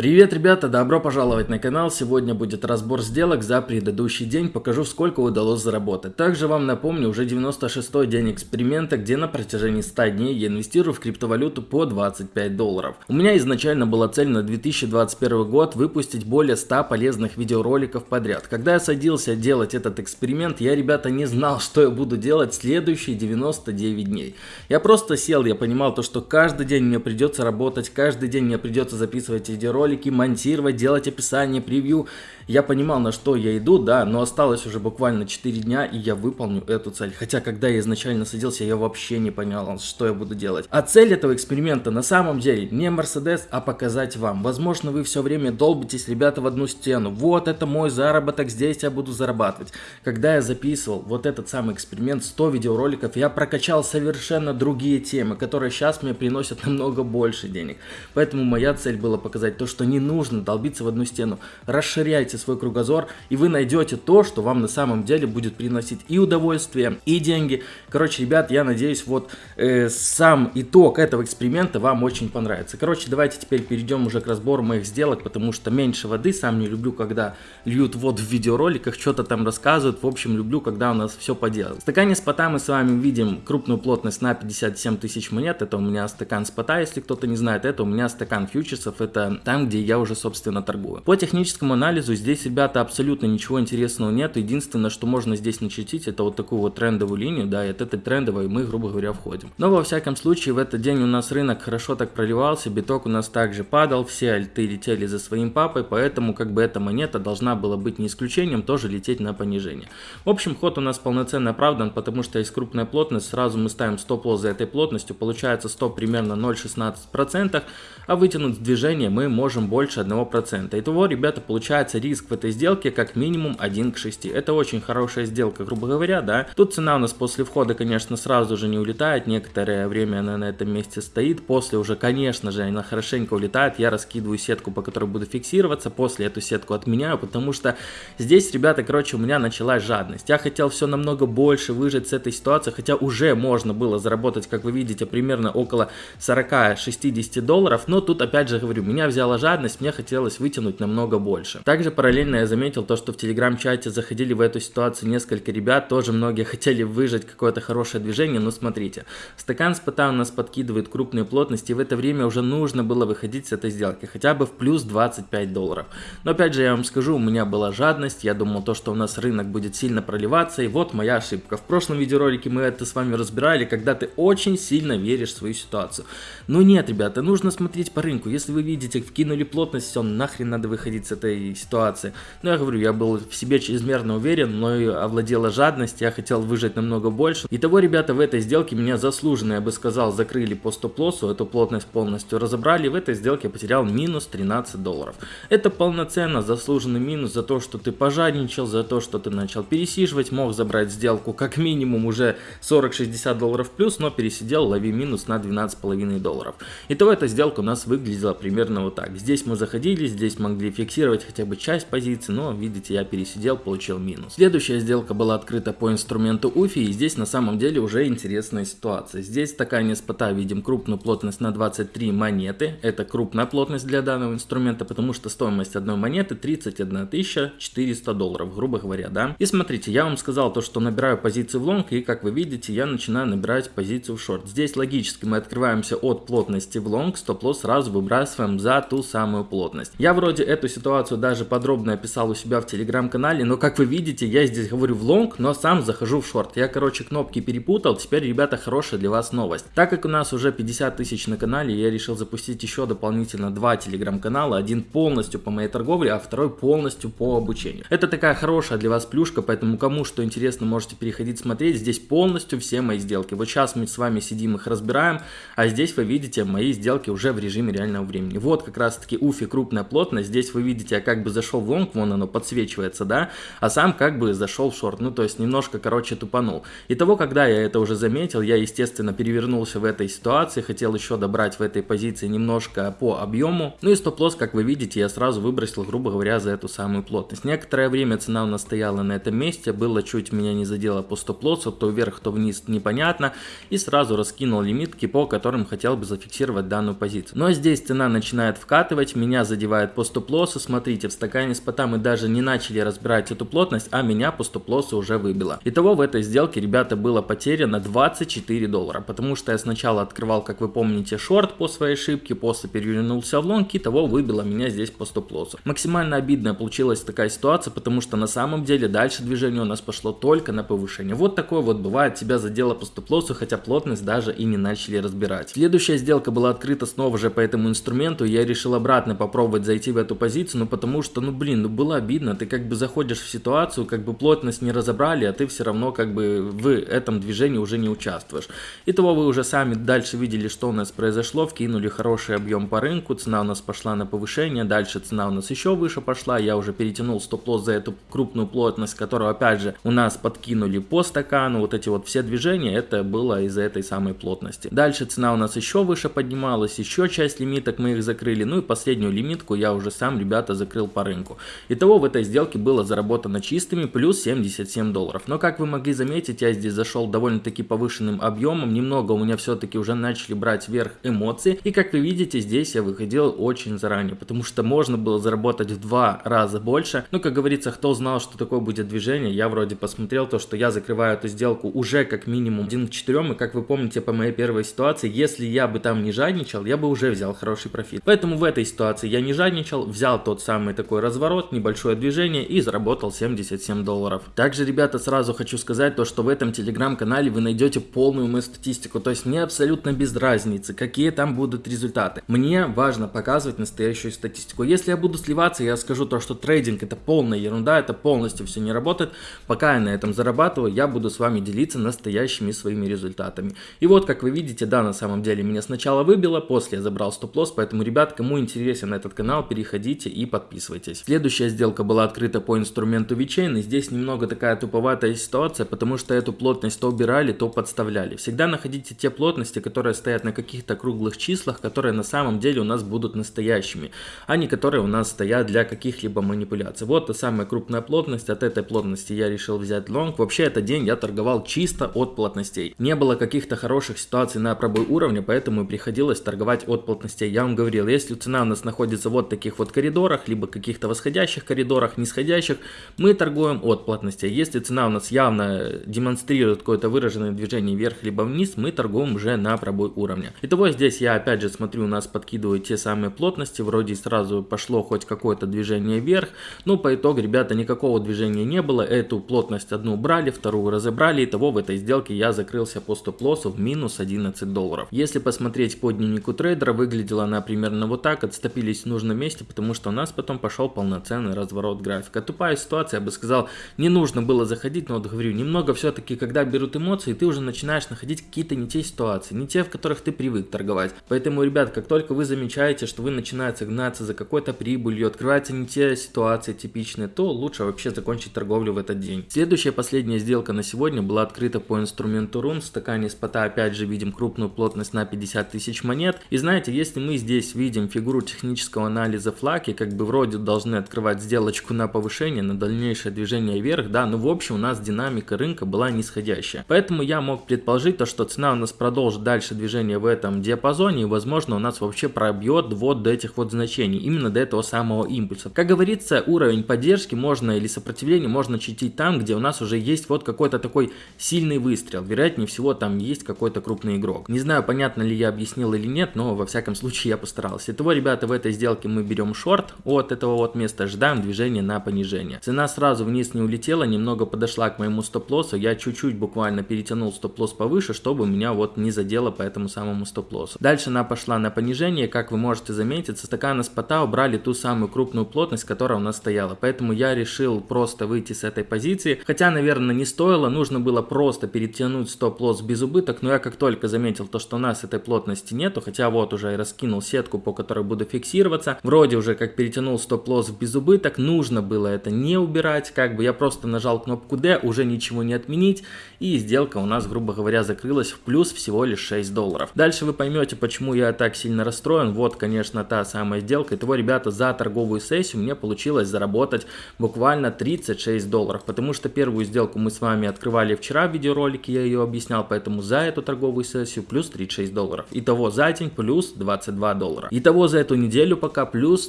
Привет, ребята, добро пожаловать на канал. Сегодня будет разбор сделок за предыдущий день. Покажу, сколько удалось заработать. Также вам напомню, уже 96-й день эксперимента, где на протяжении 100 дней я инвестирую в криптовалюту по 25 долларов. У меня изначально была цель на 2021 год выпустить более 100 полезных видеороликов подряд. Когда я садился делать этот эксперимент, я, ребята, не знал, что я буду делать следующие 99 дней. Я просто сел, я понимал то, что каждый день мне придется работать, каждый день мне придется записывать видеоролики, ролики монтировать, делать описание, превью. Я понимал, на что я иду, да, но осталось уже буквально 4 дня, и я выполню эту цель. Хотя, когда я изначально садился, я вообще не понял, что я буду делать. А цель этого эксперимента на самом деле не Мерседес, а показать вам. Возможно, вы все время долбитесь, ребята, в одну стену. Вот это мой заработок, здесь я буду зарабатывать. Когда я записывал вот этот самый эксперимент, 100 видеороликов, я прокачал совершенно другие темы, которые сейчас мне приносят намного больше денег. Поэтому моя цель была показать то, что не нужно долбиться в одну стену. Расширяйте свой кругозор, и вы найдете то, что вам на самом деле будет приносить и удовольствие, и деньги. Короче, ребят, я надеюсь, вот э, сам итог этого эксперимента вам очень понравится. Короче, давайте теперь перейдем уже к разбору моих сделок, потому что меньше воды, сам не люблю, когда льют воду в видеороликах, что-то там рассказывают. В общем, люблю, когда у нас все по делу. В стакане спота мы с вами видим крупную плотность на 57 тысяч монет. Это у меня стакан спота, если кто-то не знает. Это у меня стакан фьючерсов. Это там, где я уже, собственно, торгую. По техническому анализу здесь ребята, абсолютно ничего интересного нет. Единственное, что можно здесь начертить, это вот такую вот трендовую линию, да, и от этой трендовой мы, грубо говоря, входим. Но, во всяком случае, в этот день у нас рынок хорошо так проливался, биток у нас также падал, все альты летели за своим папой, поэтому, как бы, эта монета должна была быть не исключением, тоже лететь на понижение. В общем, ход у нас полноценно оправдан, потому что есть крупная плотность, сразу мы ставим стоп-лосс за этой плотностью, получается стоп примерно 0,16%, а вытянуть движение мы можем больше 1%. Итого, ребята, получается риск в этой сделке как минимум 1 к 6. Это очень хорошая сделка, грубо говоря, да. Тут цена у нас после входа, конечно, сразу же не улетает, некоторое время она на этом месте стоит, после уже, конечно же, она хорошенько улетает, я раскидываю сетку, по которой буду фиксироваться, после эту сетку отменяю, потому что здесь, ребята, короче, у меня началась жадность. Я хотел все намного больше выжить с этой ситуации, хотя уже можно было заработать, как вы видите, примерно около 40-60 долларов, но тут, опять же, говорю, меня взяла жадность, мне хотелось вытянуть намного больше. Также параллельно я заметил то, что в телеграм-чате заходили в эту ситуацию несколько ребят, тоже многие хотели выжать какое-то хорошее движение, но смотрите, стакан спота у нас подкидывает крупные плотности, и в это время уже нужно было выходить с этой сделки, хотя бы в плюс 25 долларов. Но опять же я вам скажу, у меня была жадность, я думал то, что у нас рынок будет сильно проливаться, и вот моя ошибка. В прошлом видеоролике мы это с вами разбирали, когда ты очень сильно веришь в свою ситуацию. Но нет, ребята, нужно смотреть по рынку, если вы видите, вкинули плотность, все, нахрен надо выходить с этой ситуации. Но я говорю, я был в себе чрезмерно уверен, но и овладела жадность, я хотел выжать намного больше. Итого, ребята, в этой сделке меня заслуженно, я бы сказал, закрыли по стоп-лоссу, эту плотность полностью разобрали. В этой сделке я потерял минус 13 долларов. Это полноценно заслуженный минус за то, что ты пожадничал, за то, что ты начал пересиживать, мог забрать сделку как минимум уже 40-60 долларов плюс, но пересидел, лови минус на 12,5 долларов. Итого эта сделка у нас выглядела примерно вот так. Здесь мы заходили, здесь могли фиксировать хотя бы часть позиции, но видите, я пересидел, получил минус. Следующая сделка была открыта по инструменту UFI, и здесь на самом деле уже интересная ситуация. Здесь такая спота видим крупную плотность на 23 монеты, это крупная плотность для данного инструмента, потому что стоимость одной монеты 31 400 долларов, грубо говоря, да. И смотрите, я вам сказал то, что набираю позиции в лонг, и как вы видите, я начинаю набирать позицию в шорт. Здесь логически мы открываемся от плотности в лонг, стоп-лосс сразу выбрасываем за ту самую плотность. Я вроде эту ситуацию даже подробно описал у себя в телеграм-канале, но как вы видите, я здесь говорю в лонг, но сам захожу в шорт. Я, короче, кнопки перепутал, теперь, ребята, хорошая для вас новость. Так как у нас уже 50 тысяч на канале, я решил запустить еще дополнительно два телеграм-канала, один полностью по моей торговле, а второй полностью по обучению. Это такая хорошая для вас плюшка, поэтому кому что интересно, можете переходить смотреть. Здесь полностью все мои сделки. Вот сейчас мы с вами сидим их разбираем, а здесь вы видите мои сделки уже в режиме реального времени. Вот как раз таки уфи крупная плотность. Здесь вы видите, я как бы зашел в лонг, вон оно подсвечивается, да, а сам как бы зашел в шорт, ну то есть немножко, короче, тупанул. И того, когда я это уже заметил, я, естественно, перевернулся в этой ситуации, хотел еще добрать в этой позиции немножко по объему, ну и стоп-лосс, как вы видите, я сразу выбросил, грубо говоря, за эту самую плотность. Некоторое время цена у нас стояла на этом месте, было чуть меня не задело по стоп-лоссу, то вверх, то вниз, непонятно, и сразу раскинул лимитки, по которым хотел бы зафиксировать данную позицию. Но здесь цена начинает вкатывать, откатывать, меня задевает по стоп-лоссу, смотрите, в стакане спота мы даже не начали разбирать эту плотность, а меня по стоп-лоссу уже выбило. Итого в этой сделке, ребята, было потеряно 24 доллара, потому что я сначала открывал, как вы помните, шорт по своей ошибке, после перевернулся в лонг, и того выбило меня здесь по стоп-лоссу. Максимально обидная получилась такая ситуация, потому что на самом деле дальше движение у нас пошло только на повышение. Вот такое вот бывает, тебя задело по стоп-лоссу, хотя плотность даже и не начали разбирать. Следующая сделка была открыта снова же по этому инструменту, я решил обратно попробовать зайти в эту позицию, ну потому что, ну блин, ну было обидно, ты как бы заходишь в ситуацию, как бы плотность не разобрали, а ты все равно как бы в этом движении уже не участвуешь. Итого вы уже сами дальше видели, что у нас произошло, вкинули хороший объем по рынку, цена у нас пошла на повышение, дальше цена у нас еще выше пошла, я уже перетянул стоп-лосс за эту крупную плотность, которую опять же у нас подкинули по стакану, вот эти вот все движения, это было из-за этой самой плотности. Дальше цена у нас еще выше поднималась, еще часть лимиток мы их закрыли, ну и последнюю лимитку я уже сам, ребята, закрыл по рынку. Итого в этой сделке было заработано чистыми плюс 77 долларов. Но как вы могли заметить, я здесь зашел довольно-таки повышенным объемом, немного у меня все-таки уже начали брать вверх эмоции, и как вы видите, здесь я выходил очень заранее, потому что можно было заработать в два раза больше. Ну, как говорится, кто знал, что такое будет движение, я вроде посмотрел то, что я закрываю эту сделку уже как минимум 1 к 4, и как вы помните по моей первой ситуации, если я бы там не жадничал, я бы уже взял хороший профит. Поэтому в этой ситуации я не жадничал, взял тот самый такой разворот, небольшое движение и заработал 77 долларов. Также, ребята, сразу хочу сказать то, что в этом телеграм-канале вы найдете полную мою статистику, то есть мне абсолютно без разницы, какие там будут результаты. Мне важно показывать настоящую статистику. Если я буду сливаться, я скажу то, что трейдинг это полная ерунда, это полностью все не работает. Пока я на этом зарабатываю, я буду с вами делиться настоящими своими результатами. И вот, как вы видите, да, на самом деле меня сначала выбило, после я забрал стоп-лосс, поэтому, ребят, кому интересен этот канал, переходите и подписывайтесь. Следующая сделка была открыта по инструменту VeChain, и здесь немного такая туповатая ситуация, потому что эту плотность то убирали, то подставляли. Всегда находите те плотности, которые стоят на каких-то круглых числах, которые на самом деле у нас будут настоящими, а не которые у нас стоят для каких-либо манипуляций. Вот та самая крупная плотность, от этой плотности я решил взять лонг. Вообще этот день я торговал чисто от плотностей. Не было каких-то хороших ситуаций на пробой уровня, поэтому приходилось торговать от плотностей. Я вам говорил, если цена у нас находится вот в таких вот коридорах, либо каких-то восходящих коридорах, нисходящих, мы торгуем от плотностей. Если цена у нас явно демонстрирует какое-то выраженное движение вверх либо вниз, мы торгуем уже на пробой уровня. Итого здесь я опять же смотрю, у нас подкидывают те самые плотности, вроде сразу пошло хоть какое-то движение вверх, но по итогу, ребята, никакого движения не было, эту плотность одну брали, вторую разобрали, итого в этой сделке я закрылся по стоп-лоссу в минус 11 долларов. Если посмотреть по дневнику трейдера, выглядела она примерно вот так, отступились в нужном месте, потому что у нас потом пошел полноценный разворот графика. Тупая ситуация, я бы сказал, не нужно было заходить, но вот говорю, немного все-таки, когда берут эмоции, ты уже начинаешь находить какие-то не те ситуации, не те, в которых ты привык торговать. Поэтому, ребят, как только вы замечаете, что вы начинаете гнаться за какой-то прибылью, открываются не те ситуации типичные, то лучше вообще закончить торговлю в этот день. Следующая последняя сделка на сегодня была открыта по инструменту рун. В стакане спота опять же видим крупную плотность на 50 тысяч монет. И знаете, если мы здесь видим фигуру технического анализа флаки, как бы вроде должны открывать сделочку на повышение, на дальнейшее движение вверх, да, но в общем у нас динамика рынка была нисходящая. Поэтому я мог предположить то, что цена у нас продолжит дальше движение в этом диапазоне и возможно у нас вообще пробьет вот до этих вот значений, именно до этого самого импульса. Как говорится, уровень поддержки можно или сопротивление можно читить там, где у нас уже есть вот какой-то такой сильный выстрел. Вероятнее всего там есть какой-то крупный игрок. Не знаю, понятно ли я объяснил или нет, но во всяком случае я постарался. Итого, ребята, в этой сделке мы берем шорт от этого вот места, ждаем движения на понижение. Цена сразу вниз не улетела, немного подошла к моему стоп-лоссу, я чуть-чуть буквально перетянул стоп-лосс повыше, чтобы меня вот не задело по этому самому стоп-лоссу. Дальше она пошла на понижение, как вы можете заметить, со стакана спота убрали ту самую крупную плотность, которая у нас стояла. Поэтому я решил просто выйти с этой позиции. Хотя, наверное, не стоило, нужно было просто перетянуть стоп-лосс без убыток, но я как только заметил то, что у нас этой плотности нету, хотя вот уже и раскинул сетку, по которой буду фиксироваться, вроде уже как перетянул стоп-лосс в безубыток, нужно было это не убирать, как бы я просто нажал кнопку D, уже ничего не отменить, и сделка у нас, грубо говоря, закрылась в плюс всего лишь 6 долларов. Дальше вы поймете, почему я так сильно расстроен, вот, конечно, та самая сделка, итого, ребята, за торговую сессию мне получилось заработать буквально 36 долларов, потому что первую сделку мы с вами открывали вчера в видеоролике, я ее объяснял, поэтому за эту торговую сессию плюс 36 долларов. Итого за день плюс 22 доллара. Итого за эту неделю пока плюс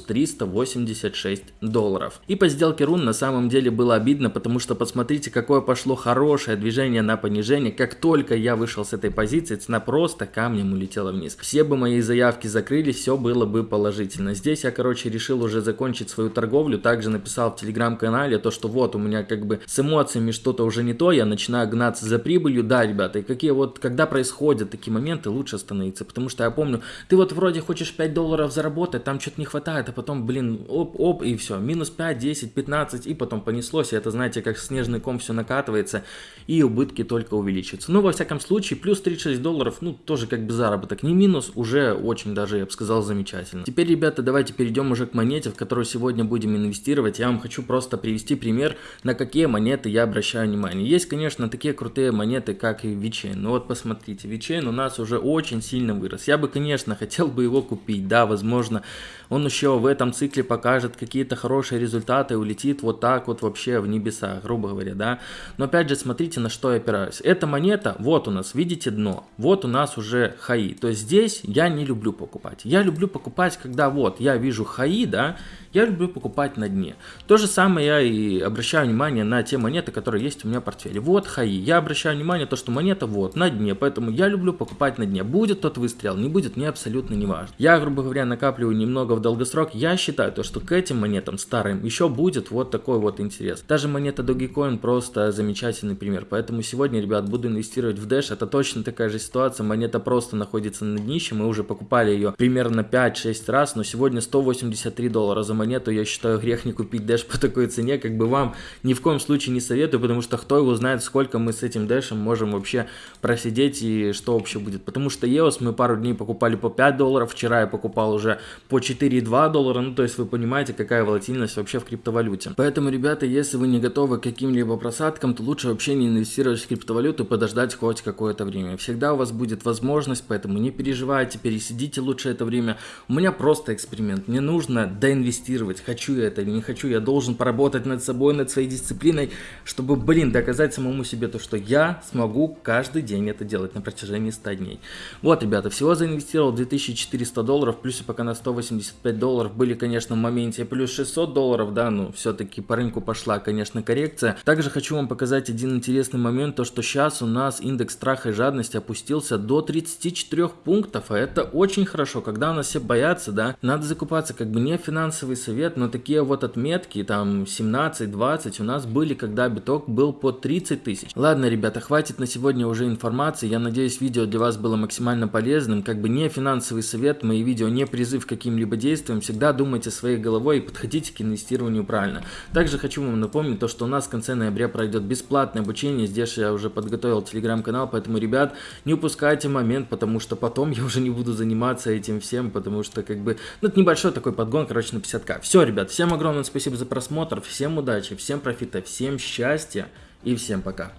386 долларов. И по сделке рун на самом деле было обидно, потому что посмотрите, какое пошло хорошее движение на понижение. Как только я вышел с этой позиции, цена просто камнем улетела вниз. Все бы мои заявки закрылись, все было бы положительно. Здесь я, короче, решил уже закончить свою торговлю. Также написал в телеграм-канале то, что вот у меня как бы с эмоциями что-то уже не то, я начинаю гнаться за прибылью. Да, ребята, и какие вот, когда происходят такие моменты, лучше остановиться. Потому что я помню, ты вот вроде хочешь 5 долларов заработать, там что-то не хватает, а потом, блин, оп-оп, и все. Минус 5, 10, 15, и потом понеслось. И это, знаете, как снежный ком все накатывается, и убытки только увеличиваются. Ну, во всяком случае, плюс 36 долларов, ну, тоже как бы заработок. Не минус, уже очень даже, я бы сказал, замечательно. Теперь, ребята, давайте перейдем уже к монете, в которую сегодня будем инвестировать. Я вам хочу просто привести пример, на какие монеты я обращаю внимание. Есть, конечно, такие крутые монеты, как и VeChain. Ну вот посмотрите, VeChain у нас уже очень сильно вырос. Я бы, конечно, хотел бы его купить. Да, возможно, он еще в этом цикле покажет какие-то хорошие результаты, улетит вот так вот вообще в небеса, грубо говоря, да. Но опять же, смотрите, на что я опираюсь. Эта монета, вот у нас, видите дно, вот у нас уже хаи. То есть здесь я не люблю покупать. Я люблю покупать, когда вот я вижу хаи, да, я люблю покупать на дне. То же самое я и обращаю внимание на те монеты, которые есть у меня в портфеле. Вот хаи. Я обращаю внимание то, что монета вот на дне, поэтому я люблю покупать на дне. Будет тот выстрел, не будет, мне абсолютно не важно. Я, грубо говоря, накапливаю немного в долгосрок. Я считаю то, что к этим монетам старым еще будет вот такой вот интерес. Даже монета Dogecoin просто замечательный пример. Поэтому сегодня, ребят, буду инвестировать в Dash. Это точно такая же ситуация. Монета просто находится на днище. Мы уже покупали ее примерно 5-6 раз, но сегодня 183 доллара за монету. Я считаю грех не купить Dash по такой цене. Как бы вам ни в коем случае не советую, потому что кто его знает, сколько мы с этим Dash можем вообще просидеть и что вообще будет. Потому что EOS мы пару дней покупали по 5 долларов. Вчера я покупал уже по 4,2 доллара. Ну, то есть вы понимаете, какая волатильность вообще в криптовалюте. Поэтому, ребята, если вы не готовы к каким-либо просадкам, то лучше вообще не инвестировать в криптовалюту и подождать хоть какое-то время. Всегда у вас будет возможность, поэтому не переживайте, пересидите лучше это время. У меня просто эксперимент. Мне нужно доинвестировать. Хочу я это или не хочу. Я должен поработать над собой, над своей дисциплиной, чтобы, блин, доказать самому себе то, что я смогу каждый день это делать на протяжении 100 дней. Вот, ребята, всего заинвестировал 2400 долларов, плюс пока на 185 долларов были, конечно, в моменте плюс 600 долларов, да, ну, все-таки по рынку пошла, конечно, коррекция. Также хочу вам показать один интересный момент, то, что сейчас у нас индекс страха и жадности опустился до 34 пунктов, а это очень хорошо, когда у нас все боятся, да, надо закупаться, как бы не финансовый совет, но такие вот отметки, там, 17-20 у нас были, когда биток был по 30 тысяч. Ладно, ребята, хватит на сегодня уже информации, я надеюсь, видео для вас было максимально полезным, как бы не финансовый совет, мои видео не призыв к каким-либо действиям, всегда думайте своей головой и подходите к инвестированию правильно. Также хочу вам напомнить то, что у нас в конце ноября пройдет бесплатное обучение. Здесь я уже подготовил телеграм-канал, поэтому, ребят, не упускайте момент, потому что потом я уже не буду заниматься этим всем, потому что, как бы, ну, это небольшой такой подгон, короче, на 50к. Все, ребят, всем огромное спасибо за просмотр, всем удачи, всем профита, всем счастья и всем пока.